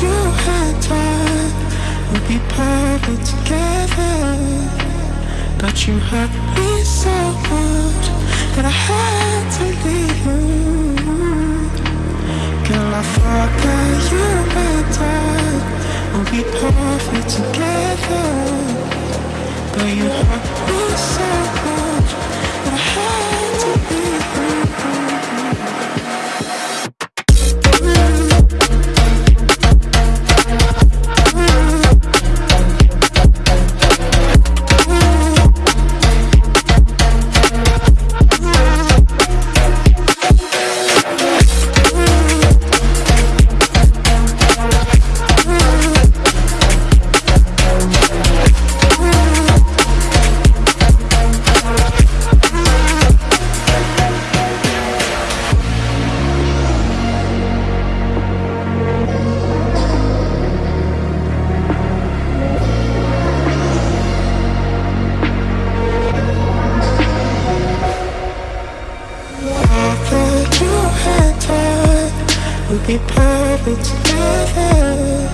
you had time would be perfect together. But you hurt me so much that I had to leave you. Girl, I forgot you and I would be perfect together. Would be perfect together.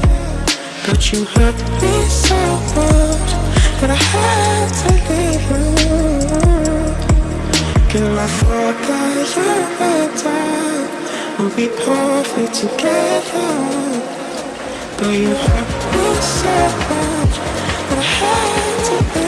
But you hurt me so much that I had to leave you. Girl, I forgot you and would be perfect together. But you hurt me so much that I had to leave